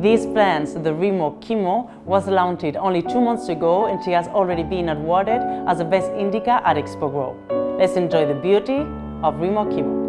These plants, the Remo Chemo, was launched only two months ago and she has already been awarded as the best indica at Expo Grow. Let's enjoy the beauty of Remo Chemo.